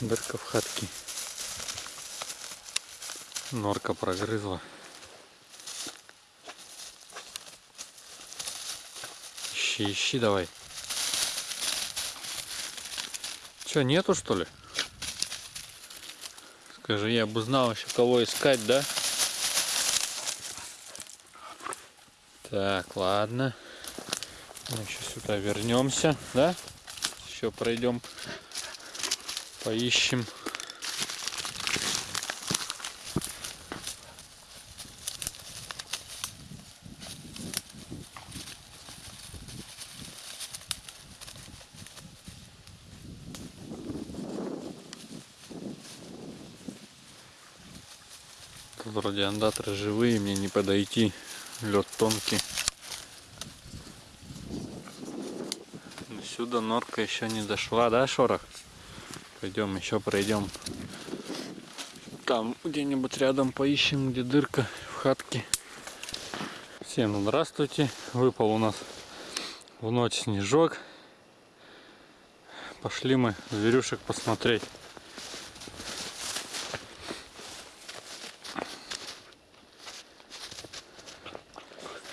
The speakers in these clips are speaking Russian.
Дырка в хатке. Норка прогрызла. Ищи, ищи давай. Че, нету что ли? Скажи, я бы знал еще кого искать, да? Так, ладно. Мы еще сюда вернемся, да? Еще пройдем, поищем. Тут вроде андатры живые, мне не подойти. Лед тонкий. Сюда норка еще не дошла, да, Шорох? Пойдем еще пройдем. Там где-нибудь рядом поищем, где дырка в хатке. Всем здравствуйте. Выпал у нас в ночь снежок. Пошли мы зверюшек посмотреть.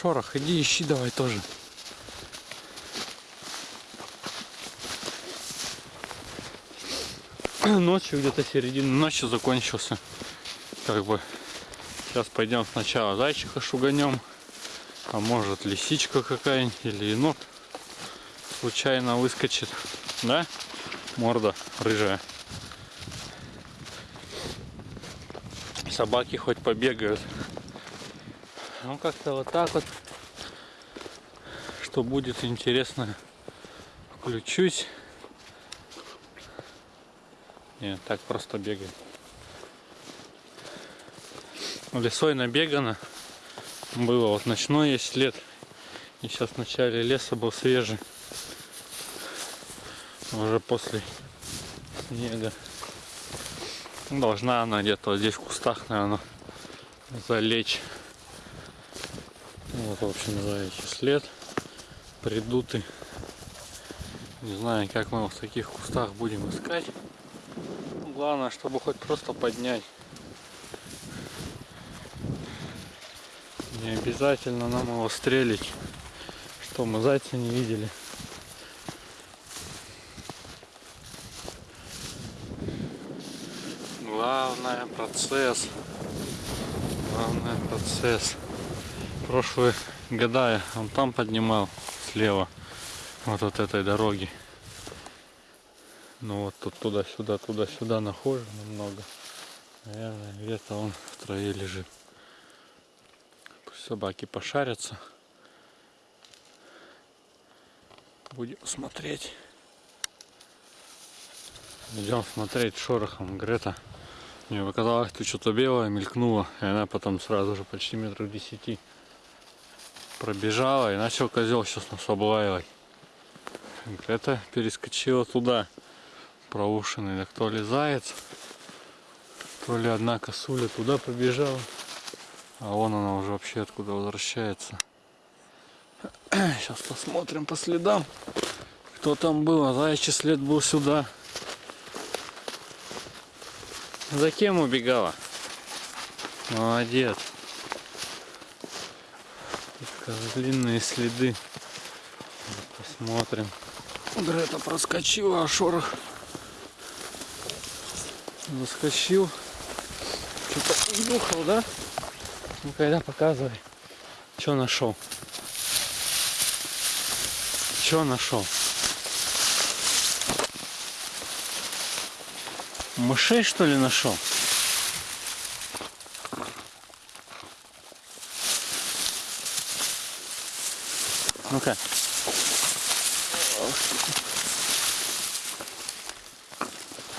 Шорох, иди ищи давай тоже. Ночью где-то середина ночи закончился. Как бы сейчас пойдем сначала зайчика шуганем. А может лисичка какая-нибудь или енот случайно выскочит. Да? Морда рыжая. Собаки хоть побегают. Ну как-то вот так вот. Что будет интересно, включусь. Нет, так просто бегает. Лесой набегано. Было вот ночной есть лет. И сейчас в начале леса был свежий. Уже после снега. Должна она где-то здесь в кустах, наверное, залечь. Вот, в общем, заячий след. Придутый. Не знаю, как мы в таких кустах будем искать. Главное, чтобы хоть просто поднять. Не обязательно нам его стрелить. Что мы зайца не видели. Главное процесс. Главное процесс. Прошлые года я он там поднимал слева. Вот от этой дороги. Ну вот тут туда-сюда, туда-сюда нахожу немного. Наверное, где-то он в траве лежит. Пусть собаки пошарятся. Будем смотреть. Идем смотреть шорохом Грета. Мне показалось, что что-то белое мелькнуло, и она потом сразу же почти метров десяти пробежала, и начал козел сейчас нас облаивать. Грета перескочила туда, проушенный, так то ли заяц, то ли одна косуля туда побежала, а вон она уже вообще откуда возвращается. Сейчас посмотрим по следам, кто там был, а заячий след был сюда. За кем убегала? Молодец. Длинные следы. Посмотрим. Грета проскочила, а шорох заскочил. Что-то духал, да? Ну когда показывай. Что нашел? Что нашел? Мышей что ли нашел? Ну-ка.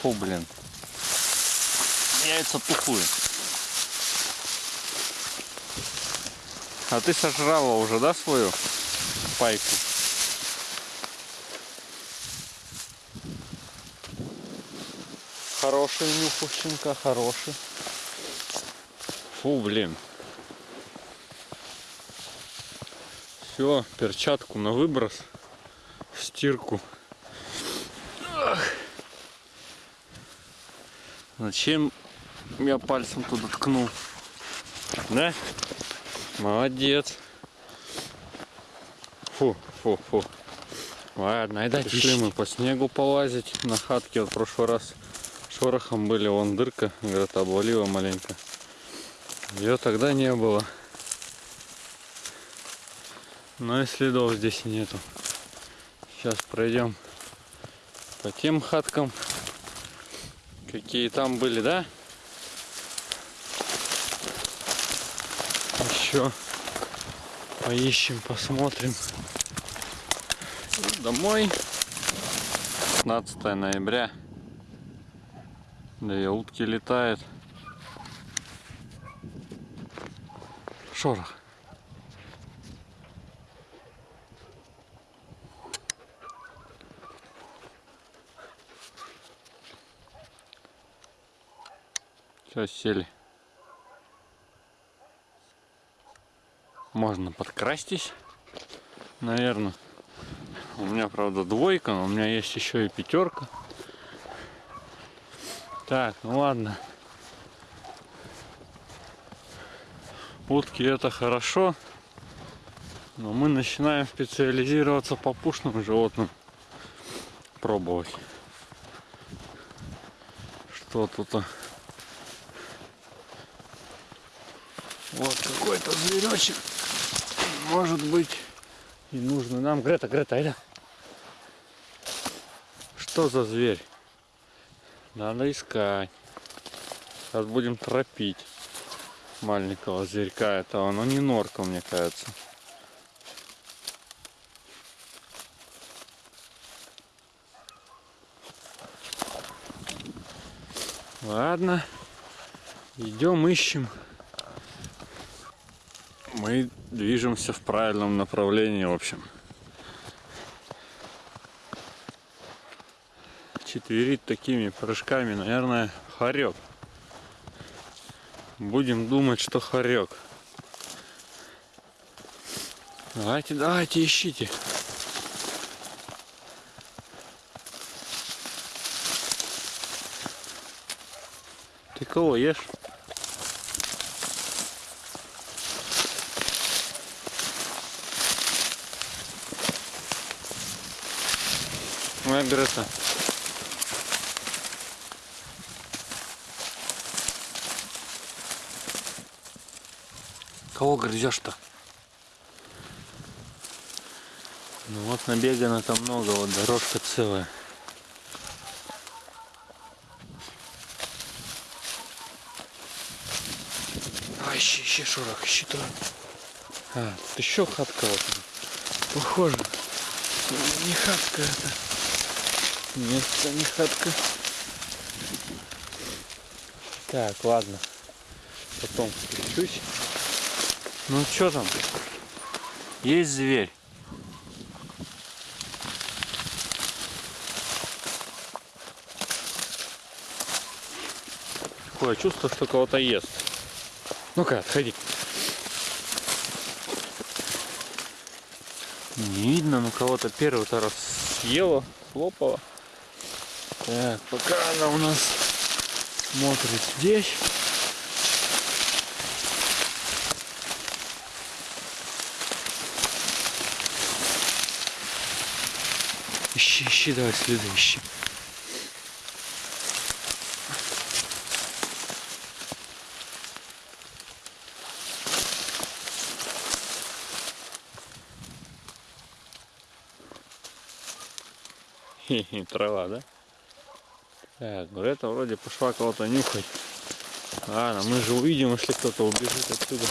Фу, блин. Яйца тухлые. А ты сожрала уже, да, свою пайку? Хороший нюх у щенка, хороший. Фу, блин. Все, перчатку на выброс, стирку. Зачем я пальцем туда ткнул? Да? Молодец. Фу, фу, фу. Ладно, айда Пришли мы по снегу полазить на хатке. Вот в прошлый раз шорохом были, вон дырка, говорят, обвалила маленько. Ее тогда не было. Но и следов здесь нету. Сейчас пройдем по тем хаткам, какие там были, да? Еще поищем, посмотрим. Домой. 15 ноября. Да и утки летают. Шорох. Все, сели. Можно подкрастись, наверное. У меня, правда, двойка, но у меня есть еще и пятерка. Так, ну ладно. Утки это хорошо, но мы начинаем специализироваться по пушным животным. Пробовать. Что тут? Вот какой-то зверечек. Может быть и нужно нам. Грета, Грета, айда. Что за зверь? Надо искать. Сейчас будем тропить маленького зверька этого. Но не норка, мне кажется. Ладно. Идем, ищем мы движемся в правильном направлении, в общем. Четверит такими прыжками, наверное, хорек. Будем думать, что хорек. Давайте, давайте, ищите. Ты кого ешь? Моя Грета. Кого грызешь-то? Ну вот набегано там много, вот дорожка целая. А, ищи, ищи, шурах, ищи туда. А, тут еще хатка вот. Похоже. Не хатка это. Нет, это не хатка. Так, ладно. Потом включусь. Ну что там? Есть зверь. Такое чувство, что кого-то ест. Ну-ка, отходи. Не видно, но кого-то первый-то раз съела, слопала. Так, пока она у нас смотрит здесь. Ищи, ищи, давай следы ищи. Хе-хе, трава, да? Так, это вроде пошла кого-то нюхать. Ладно, мы же увидим, если кто-то убежит отсюда.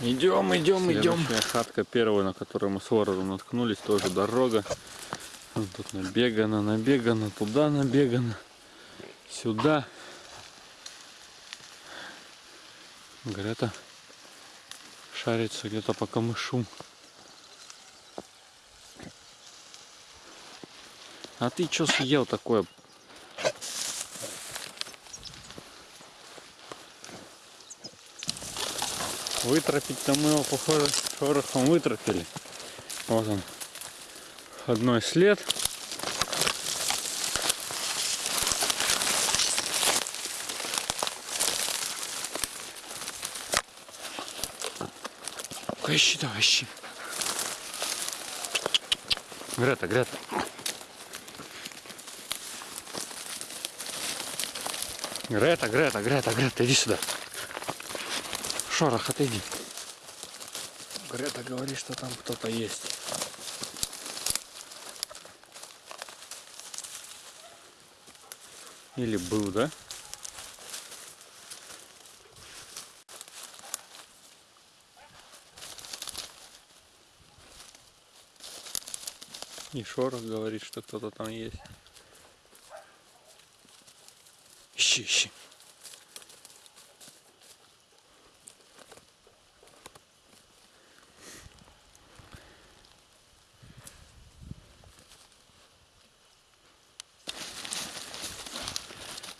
Идем, идем, идем. хатка первая, на которую мы с воротом наткнулись, тоже дорога. Тут набегано, набегано, туда набегано, сюда. Грета шарится где-то по камышу. А ты что съел такое? Вытропить-то мы его, похоже, шорохом вытропили. Вот он. Одной след. Ищи, давай, ищи. Грета, Грета. Грета, Грета, Грета, Грета, иди сюда. Шорох, отойди. Грета говорит, что там кто-то есть. Или был, да? И Шорох говорит, что кто-то там есть. Ищи, ищи.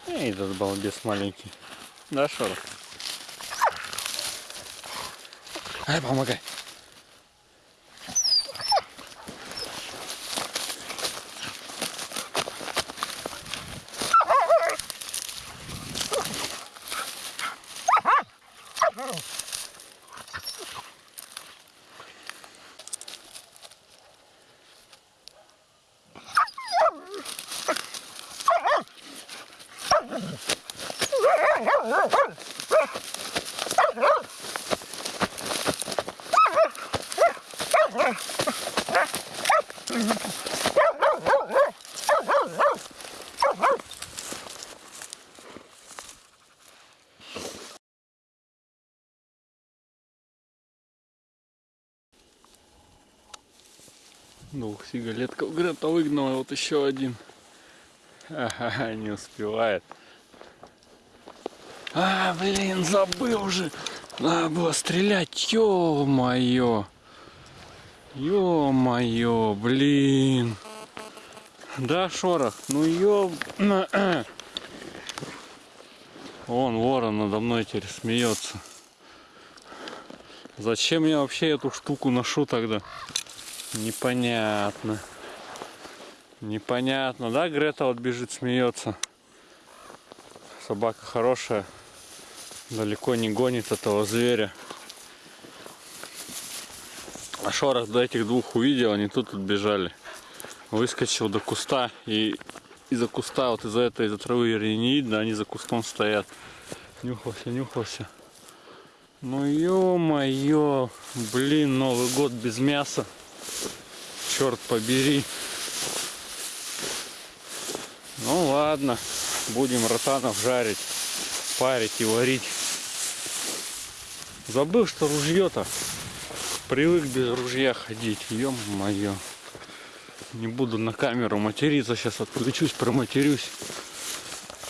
Эй, этот балбес маленький. Да, Шорох? Ай, помогай. Сигалетков Грета выгнала, вот еще один. Ага, не успевает. А, блин, забыл же. Надо было стрелять, ё-моё. Ё-моё, блин. Да, шорох, ну ё... Вон ворон надо мной теперь смеется. Зачем я вообще эту штуку ношу тогда? Непонятно. Непонятно, да, Грета вот бежит, смеется. Собака хорошая. Далеко не гонит этого зверя. А шорох до этих двух увидел, они тут отбежали. Выскочил до куста и из-за куста, вот из-за этой, из-за травы не видно, они за кустом стоят. Нюхался, нюхался. Ну ё-моё, блин, Новый год без мяса. Черт побери. Ну ладно, будем ротанов жарить, парить и варить. Забыл, что ружье-то. Привык без ружья ходить. Ё-моё. Не буду на камеру материться, сейчас отключусь, проматерюсь.